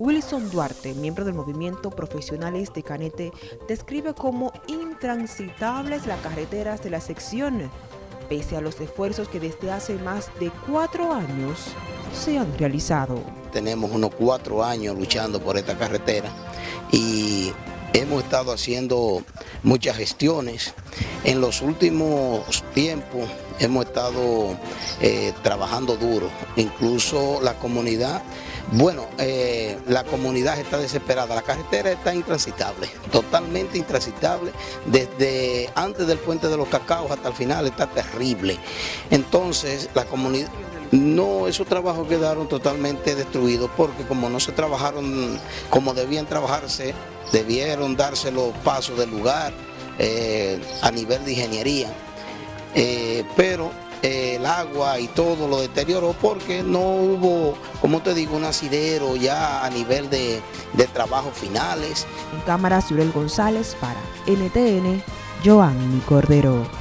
Wilson Duarte, miembro del movimiento Profesionales de Canete, describe como intransitables las carreteras de la sección, pese a los esfuerzos que desde hace más de cuatro años se han realizado. Tenemos unos cuatro años luchando por esta carretera y hemos estado haciendo muchas gestiones. En los últimos tiempos hemos estado eh, trabajando duro, incluso la comunidad, bueno, eh, la comunidad está desesperada, la carretera está intransitable, totalmente intransitable, desde antes del puente de los cacaos hasta el final está terrible. Entonces la comunidad... No, esos trabajos quedaron totalmente destruidos porque como no se trabajaron como debían trabajarse, debieron darse los pasos del lugar eh, a nivel de ingeniería, eh, pero eh, el agua y todo lo deterioró porque no hubo, como te digo, un asidero ya a nivel de, de trabajos finales. En cámara, Surel González para NTN, Joanny Cordero.